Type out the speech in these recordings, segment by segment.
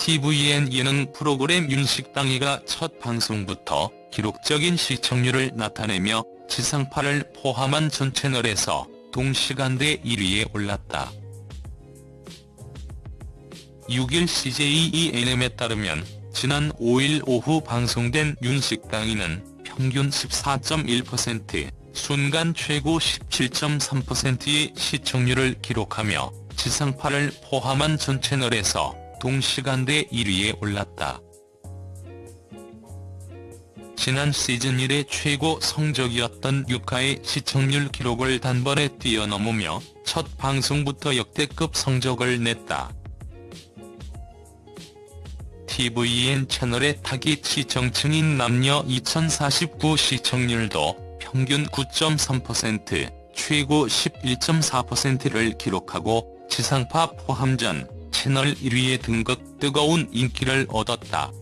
TVN 예능 프로그램 윤식당이가 첫 방송부터 기록적인 시청률을 나타내며 지상파를 포함한 전 채널에서 동시간대 1위에 올랐다. 6일 CJENM에 따르면 지난 5일 오후 방송된 윤식당이는 평균 14.1%, 순간 최고 17.3%의 시청률을 기록하며 지상파를 포함한 전 채널에서 동시간대 1위에 올랐다. 지난 시즌 1의 최고 성적이었던 6화의 시청률 기록을 단번에 뛰어넘으며 첫 방송부터 역대급 성적을 냈다. TVN 채널의 타깃 시청층인 남녀 2049 시청률도 평균 9.3%, 최고 11.4%를 기록하고 지상파 포함 전 채널 1위에 등극 뜨거운 인기를 얻었다.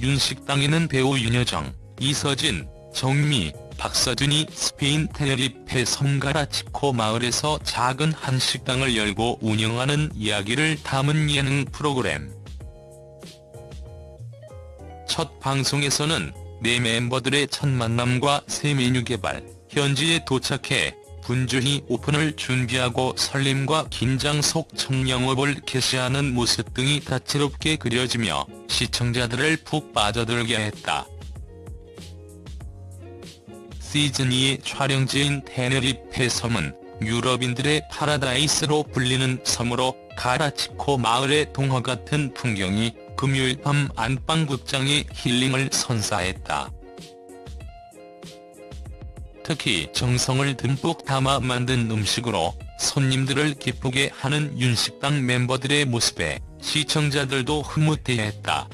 윤식당에는 배우 윤여정, 이서진, 정미, 박서준이 스페인 테네리페 섬가라치코 마을에서 작은 한식당을 열고 운영하는 이야기를 담은 예능 프로그램. 첫 방송에서는 네 멤버들의 첫 만남과 새 메뉴 개발, 현지에 도착해 분주히 오픈을 준비하고 설렘과 긴장 속첫 영업을 개시하는 모습 등이 다채롭게 그려지며 시청자들을 푹 빠져들게 했다. 시즌2의 촬영지인 테네리페 섬은 유럽인들의 파라다이스로 불리는 섬으로 가라치코 마을의 동화 같은 풍경이 금요일 밤 안방극장의 힐링을 선사했다. 특히 정성을 듬뿍 담아 만든 음식으로 손님들을 기쁘게 하는 윤식당 멤버들의 모습에 시청자들도 흐뭇해했다.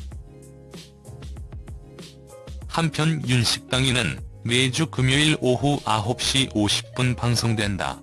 한편 윤식당이는 매주 금요일 오후 9시 50분 방송된다.